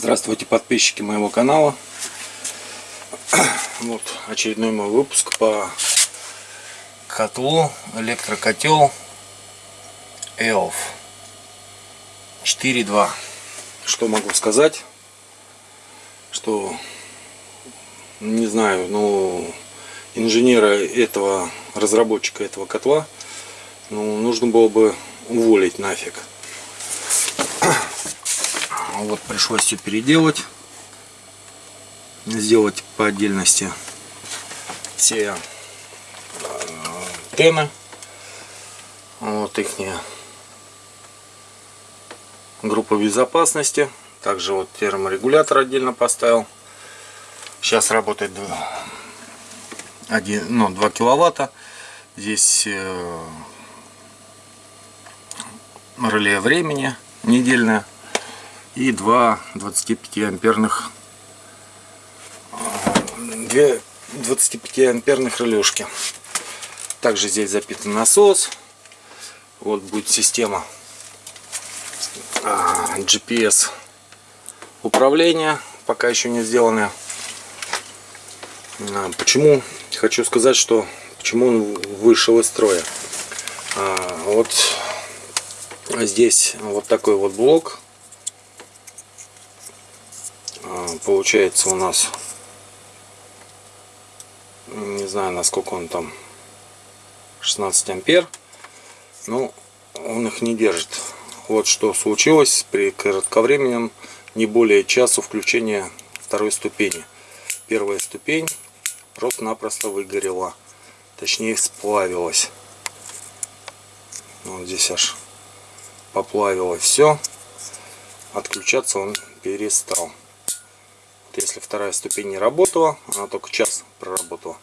Здравствуйте, подписчики моего канала. Вот очередной мой выпуск по котлу, электрокотел EOF 4.2. Что могу сказать? Что, не знаю, ну, инженера этого, разработчика этого котла, ну, нужно было бы уволить нафиг. Вот пришлось все переделать. Сделать по отдельности все э, тены. Вот их группа безопасности. Также вот терморегулятор отдельно поставил. Сейчас работает 1, ну, 2 киловатта. Здесь э, реле времени недельное и два 25 амперных две 25 амперных релюшки также здесь запитан насос. Вот будет система GPS управления пока еще не сделанная. А, почему? Хочу сказать что почему он вышел из строя. Вот здесь вот такой вот блок получается у нас не знаю насколько он там 16 ампер. Но он их не держит. Вот что случилось при кратковременном не более часу включения второй ступени. Первая ступень просто-напросто выгорела. Точнее сплавилась. Вот здесь аж поплавилось все отключаться он перестал если вторая ступень не работала, она только час проработала,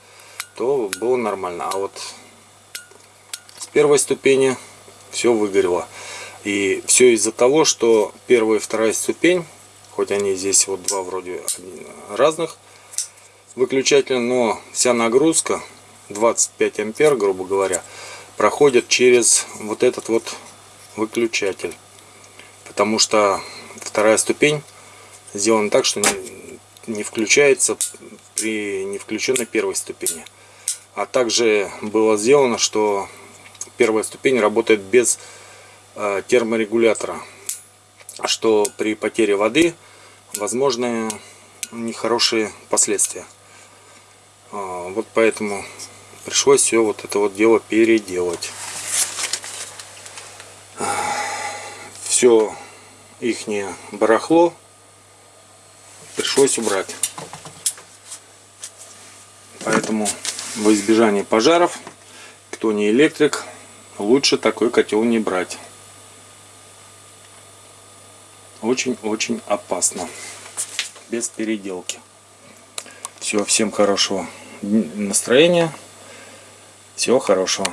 то было нормально. А вот с первой ступени все выгорело. И все из-за того, что первая и вторая ступень, хоть они здесь вот два вроде разных выключателя, но вся нагрузка 25 ампер, грубо говоря, проходит через вот этот вот выключатель. Потому что вторая ступень сделана так, что не включается при не включенной первой ступени. А также было сделано, что первая ступень работает без э, терморегулятора, что при потере воды возможны нехорошие последствия. А, вот поэтому пришлось все вот это вот дело переделать. Все ихнее барахло пришлось убрать. Поэтому во избежание пожаров, кто не электрик, лучше такой котел не брать. Очень-очень опасно. Без переделки. Все, всем хорошего настроения. Всего хорошего.